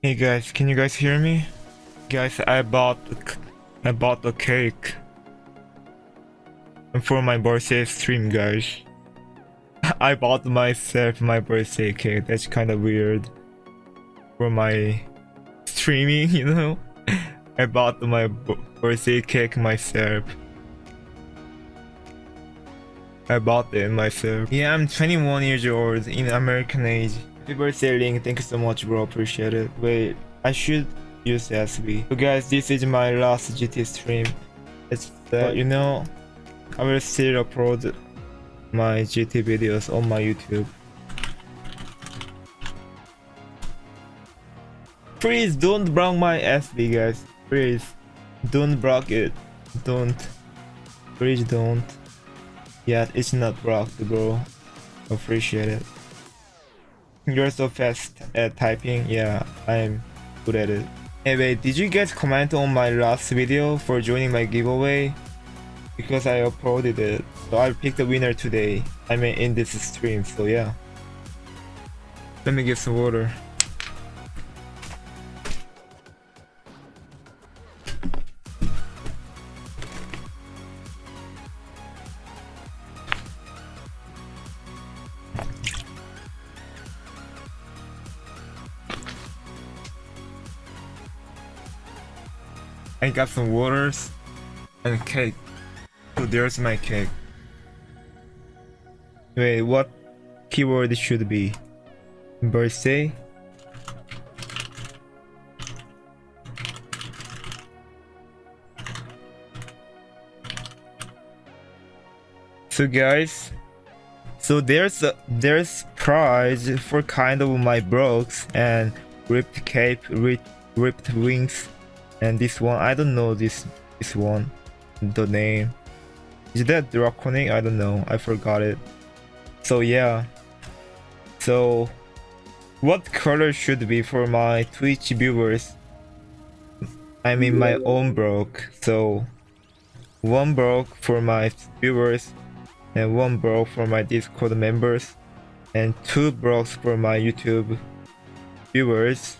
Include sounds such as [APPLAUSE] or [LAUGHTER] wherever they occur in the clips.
Hey guys, can you guys hear me? Guys, I bought I bought a cake. For my birthday stream, guys. [LAUGHS] I bought myself my birthday cake. That's kind of weird. For my streaming, [LAUGHS] you know? I bought my birthday cake myself. I bought it myself. Yeah, I'm 21 years old in American age. Happy birthday, Link. Thank you so much, bro. Appreciate it. Wait, I should use SB. So guys, this is my last GT stream. It's uh, you know, I will still upload my GT videos on my YouTube. Please don't block my SB, guys. Please, don't block it. Don't. Please don't. Yeah, it's not blocked, bro. Appreciate it. You're so fast at typing. Yeah, I'm good at it. Anyway, did you guys comment on my last video for joining my giveaway? Because I uploaded it. So I picked the winner today. I mean, in this stream, so yeah. Let me get some water. I got some waters and cake. So there's my cake. Wait, what keyword should be? Birthday? So guys, so there's a, there's prize for kind of my brooks and ripped cape, ripped, ripped wings and this one i don't know this this one the name. Is that draconic? I don't know. I forgot it. So yeah. So what color should be for my twitch viewers? I mean my own broke. So one broke for my viewers and one broke for my discord members and two brokes for my youtube viewers.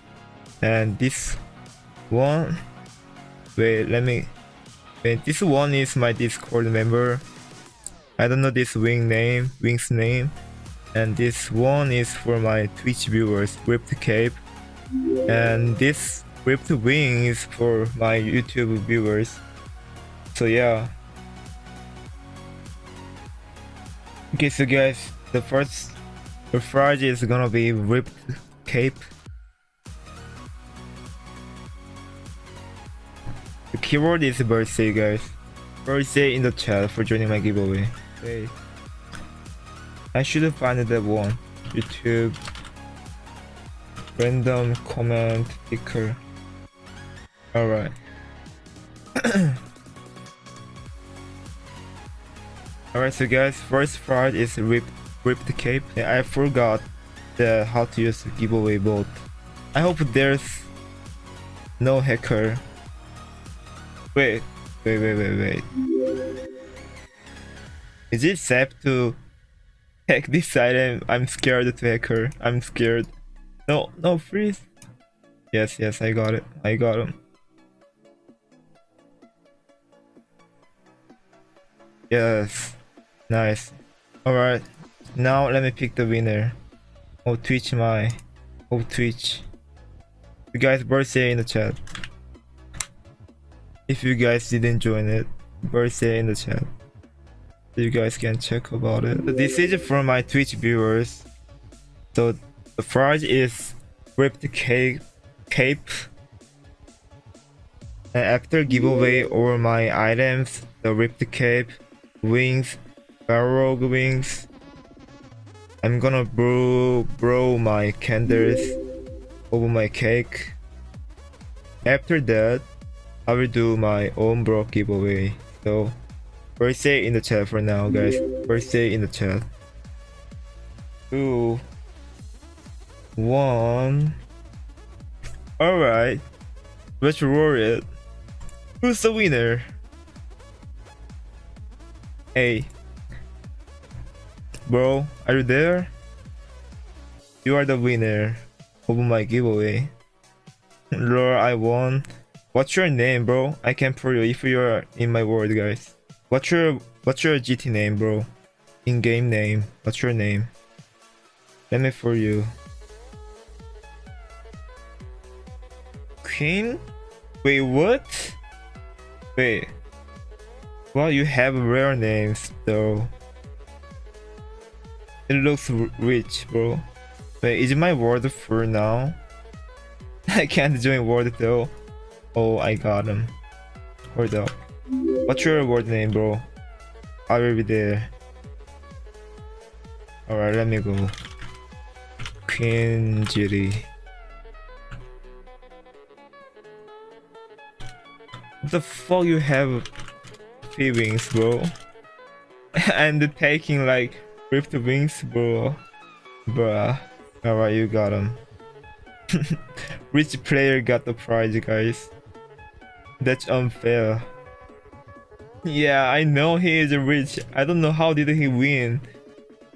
And this one. Wait let me wait this one is my discord member. I don't know this wing name wing's name. And this one is for my twitch viewers ripped cape. And this ripped wing is for my youtube viewers. So yeah. Okay so guys the first the is gonna be ripped cape The keyword is birthday, guys. Birthday in the chat for joining my giveaway. Okay. I should find that one. YouTube. Random comment picker. Alright. [COUGHS] Alright, so guys, first part is rip rip the cape. I forgot the how to use the giveaway bot. I hope there's no hacker Wait, wait, wait, wait, wait. Is it safe to hack this item? I'm scared to hack her. I'm scared. No, no, freeze. Yes, yes, I got it. I got him. Yes. Nice. Alright. Now let me pick the winner. Oh, Twitch my. Oh, Twitch. You guys birthday in the chat. If you guys didn't join it, birthday in the chat. You guys can check about it. This is from my Twitch viewers. So the prize is ripped cape, cape. And after giveaway all my items, the ripped cape, wings, barrel wings. I'm gonna blow, blow my candles over my cake. After that, I will do my own bro giveaway. So birthday in the chat for now, guys. Birthday in the chat. Two, one. All right, let's roll it. Who's the winner? Hey, bro, are you there? You are the winner of my giveaway. Lord, I won. What's your name, bro? I can prove you if you're in my world, guys. What's your What's your GT name, bro? In-game name. What's your name? Let me for you. Queen? Wait, what? Wait. Well, you have rare names, though. It looks rich, bro. Wait, is my world for now? [LAUGHS] I can't join world though. Oh, I got him. Hold up. What's your word name, bro? I will be there. Alright, let me go. Queen. What the fuck you have feelings, bro? [LAUGHS] and taking like ripped wings, bro. Bruh. Alright, you got him. Rich [LAUGHS] player got the prize, guys. That's unfair. Yeah, I know he is rich. I don't know how did he win.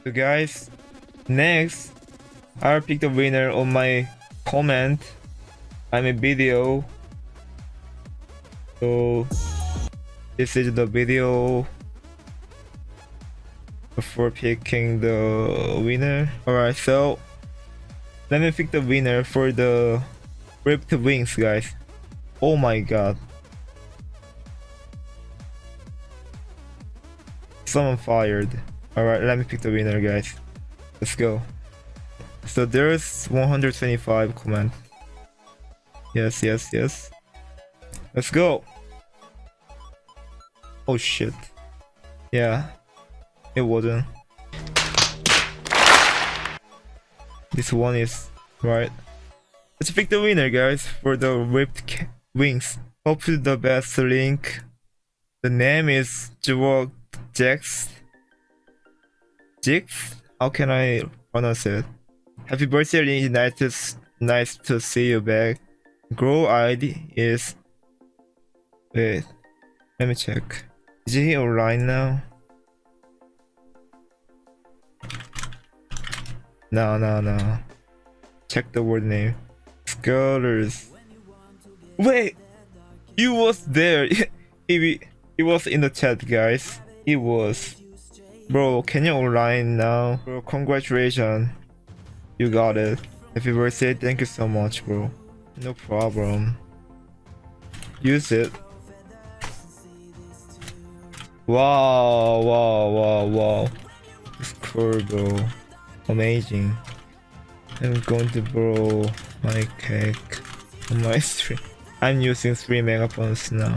So guys, next, I'll pick the winner on my comment. I'm a video. So this is the video before picking the winner. Alright, so let me pick the winner for the ripped wings, guys. Oh my god. Someone fired. Alright, let me pick the winner, guys. Let's go. So there's 125 comment. Yes, yes, yes. Let's go. Oh shit. Yeah. It wasn't. This one is right. Let's pick the winner, guys, for the ripped wings. Hopefully the best link. The name is Jewel Jax. Jix? How can I pronounce it? Happy birthday, Link. Nice to, nice to see you back. Grow ID is. Wait, let me check. Is he online now? No, no, no. Check the word name. Scholars. Wait! He was there. [LAUGHS] he, he was in the chat, guys. He was. Bro, can you online now? Bro, congratulations. You got it. Happy birthday. Thank you so much, bro. No problem. Use it. Wow, wow, wow, wow. It's cool, bro. Amazing. I'm going to borrow my cake on my [LAUGHS] stream. I'm using 3 megaphones now.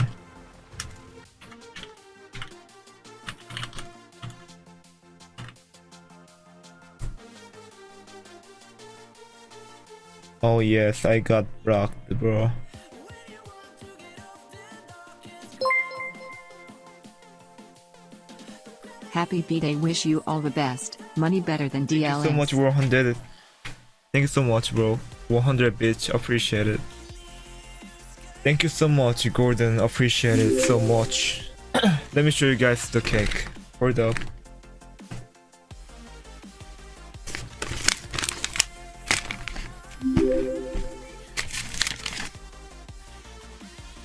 Oh yes, I got blocked, bro. Happy B-Day wish you all the best. Money better than Thank you so much, 100. Thank you so much, bro. 100 bitch, appreciate it. Thank you so much, Gordon. Appreciate it so much. [CLEARS THROAT] Let me show you guys the cake. Hold up.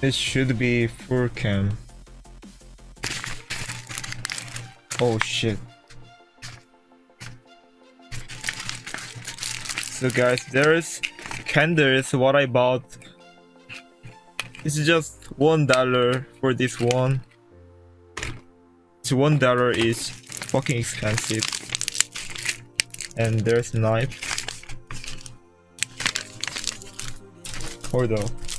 It should be cam. Oh shit. So guys, there's candles what I bought. It's just one dollar for this one. It's one dollar is fucking expensive. And there's knife. Hold on.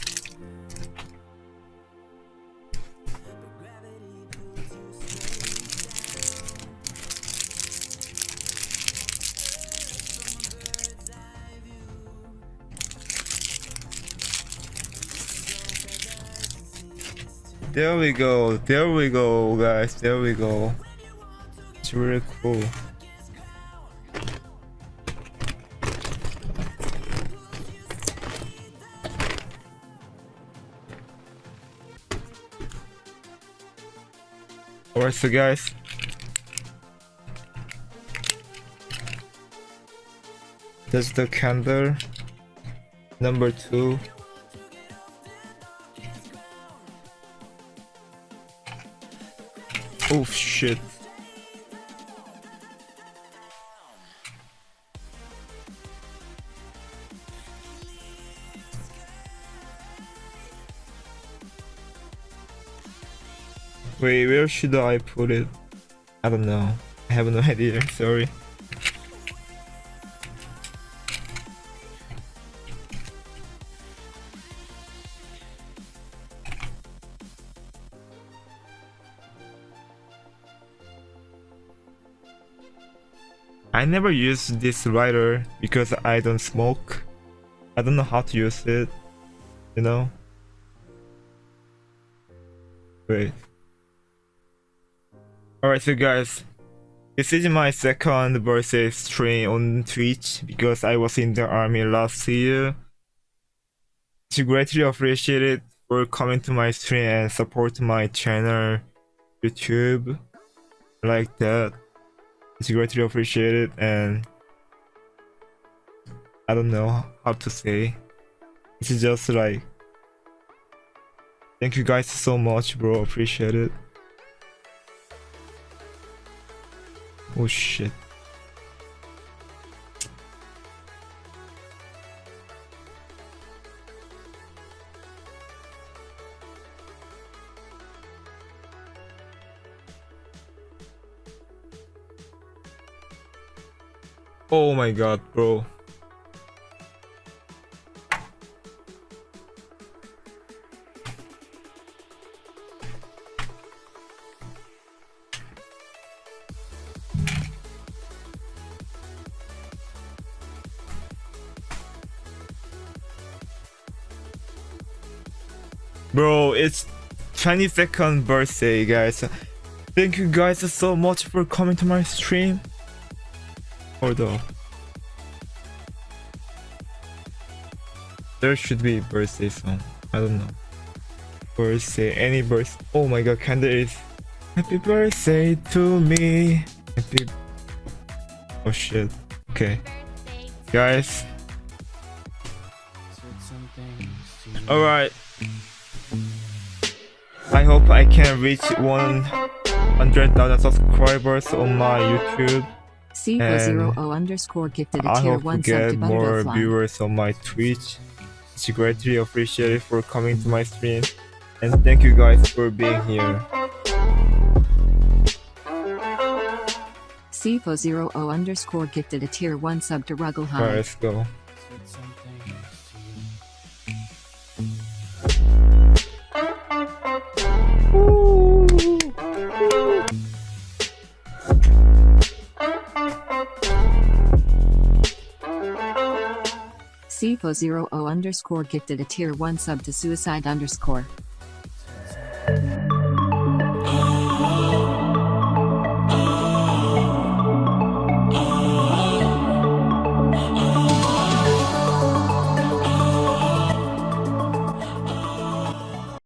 There we go, there we go, guys, there we go. It's really cool. Alright, so guys. That's the candle. Number two. Oh shit. Wait, where should I put it? I don't know. I have no [LAUGHS] idea, sorry. I never use this lighter because I don't smoke. I don't know how to use it, you know? Wait. Alright, so guys, this is my second versus stream on Twitch because I was in the army last year. To greatly appreciate it for coming to my stream and support my channel, YouTube, like that. It's greatly appreciated and I don't know how to say. It's just like thank you guys so much bro, appreciate it. Oh shit. Oh my god, bro. Bro, it's 22nd birthday, guys. Thank you guys so much for coming to my stream. Hold on. There should be birthday song. I don't know. Birthday, any birth. Oh my god, kinda is. Happy birthday to me. Happy. Oh shit. Okay. Guys. Alright. I hope I can reach 100,000 subscribers on my YouTube. C zero O underscore gifted a tier hope one sub get to more viewers on my Twitch. It's greatly appreciated for coming to my stream. And thank you guys for being here. CFO zero O underscore gifted a tier one sub to Ruggle Alright, let's go. CFO zero O underscore gifted a tier one sub to Suicide underscore.